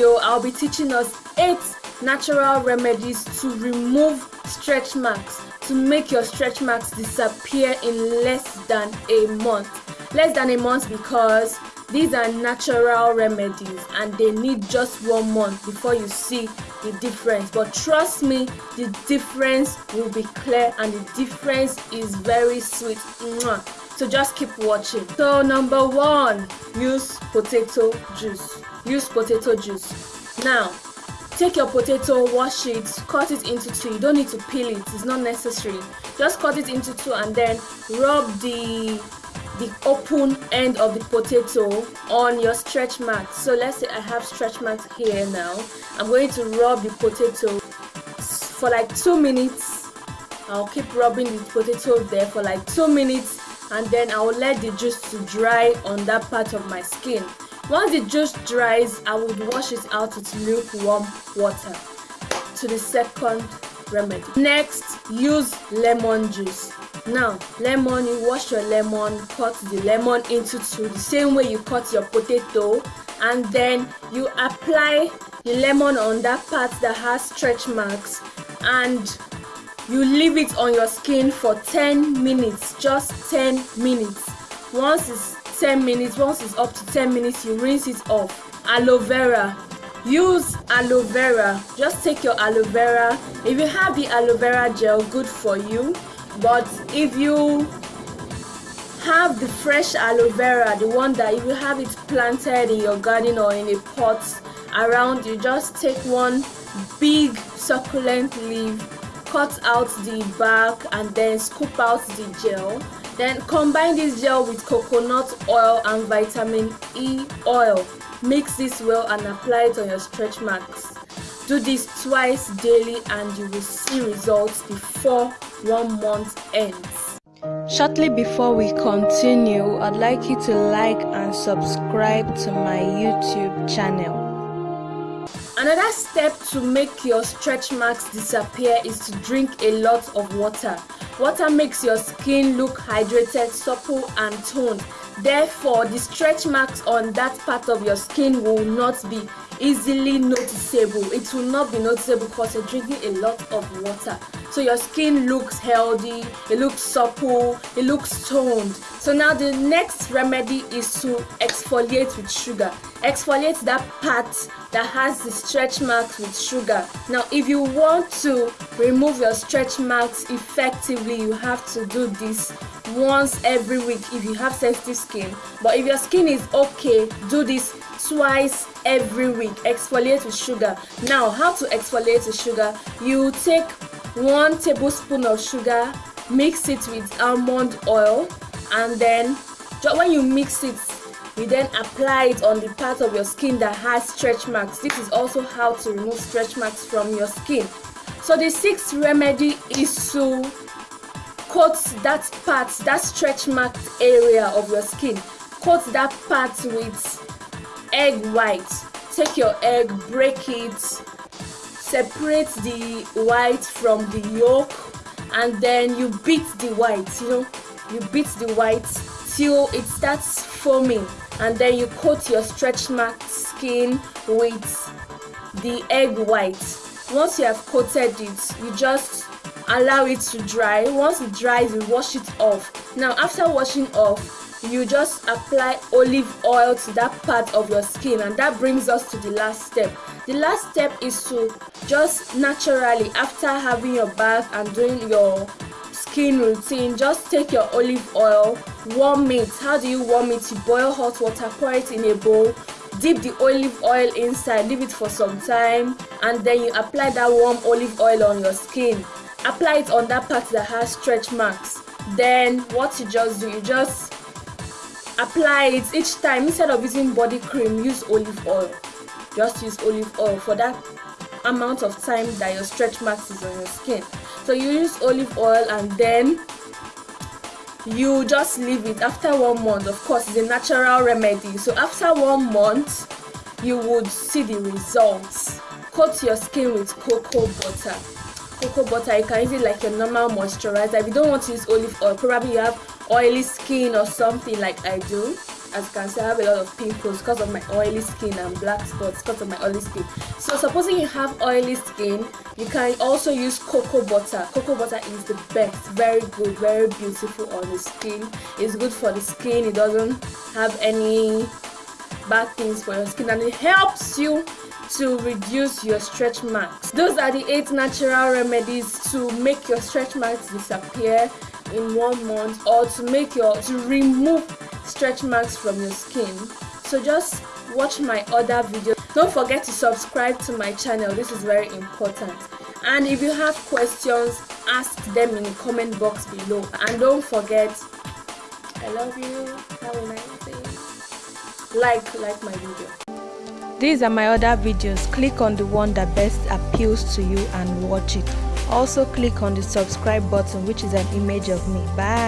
video I'll be teaching us 8 natural remedies to remove stretch marks to make your stretch marks disappear in less than a month. Less than a month because these are natural remedies and they need just one month before you see the difference. But trust me the difference will be clear and the difference is very sweet so just keep watching. So number one use potato juice. Use potato juice. Now take your potato wash it cut it into two. You don't need to peel it. It's not necessary. Just cut it into two and then rub the the open end of the potato on your stretch mat. so let's say i have stretch mat here now. I'm going to rub the potato for like two minutes. I'll keep rubbing the potato there for like two minutes and then i will let the juice to dry on that part of my skin. Once the juice dries i would wash it out with lukewarm water to the second remedy. Next use lemon juice. Now lemon you wash your lemon cut the lemon into two the same way you cut your potato and then you apply the lemon on that part that has stretch marks and you leave it on your skin for 10 minutes just 10 minutes. Once it's 10 minutes once it's up to 10 minutes you rinse it off. Aloe vera. Use aloe vera. Just take your aloe vera. If you have the aloe vera gel good for you. But if you have the fresh aloe vera the one that if you have it planted in your garden or in a pot around you just take one big succulent leaf cut out the bark and then scoop out the gel then combine this gel with coconut oil and vitamin E oil mix this well and apply it on your stretch marks do this twice daily and you will see results before one month ends. Shortly before we continue, I'd like you to like and subscribe to my YouTube channel. Another step to make your stretch marks disappear is to drink a lot of water. Water makes your skin look hydrated, supple and toned. Therefore, the stretch marks on that part of your skin will not be easily noticeable. It will not be noticeable because you're drinking a lot of water. So your skin looks healthy it looks supple it looks toned. So now the next remedy is to exfoliate with sugar. Exfoliate that part that has the stretch marks with sugar. Now if you want to remove your stretch marks effectively you have to do this once every week if you have sensitive skin. But if your skin is okay do this twice every week. Exfoliate with sugar. Now how to exfoliate with sugar? You take one tablespoon of sugar mix it with almond oil and then when you mix it you then apply it on the part of your skin that has stretch marks. This is also how to remove stretch marks from your skin. So the sixth remedy is to coat that part that stretch marked area of your skin. Coat that part with egg white. Take your egg break it separate the white from the yolk and then you beat the white you know? You beat the white till it starts foaming and then you coat your stretch mark skin with the egg white. Once you have coated it you just allow it to dry. Once it dries you wash it off. Now after washing off you just apply olive oil to that part of your skin and that brings us to the last step. The last step is to just naturally after having your bath and doing your skin routine just take your olive oil warm it. How do you warm it? You boil hot water pour it in a bowl dip the olive oil inside leave it for some time and then you apply that warm olive oil on your skin apply it on that part that has stretch marks. Then what you just do you just apply it each time. Instead of using body cream use olive oil. Just use olive oil for that amount of time that your stretch marks is on your skin. So you use olive oil and then you just leave it. After one month of course it's a natural remedy. So after one month you would see the results. Coat your skin with cocoa butter cocoa butter you can use it like a normal moisturizer. If you don't want to use olive oil probably you have oily skin or something like I do. As you can see i have a lot of pimples because of my oily skin and black spots because of my oily skin. So supposing you have oily skin you can also use cocoa butter. Cocoa butter is the best. Very good very beautiful on the skin. It's good for the skin. It doesn't have any bad things for your skin and it helps you to reduce your stretch marks. Those are the eight natural remedies to make your stretch marks disappear in one month or to make your to remove stretch marks from your skin. So just watch my other videos don't forget to subscribe to my channel. This is very important. And if you have questions ask them in the comment box below. And don't forget i love you. Have a nice day. Like like my video these are my other videos. Click on the one that best appeals to you and watch it. Also click on the subscribe button which is an image of me. Bye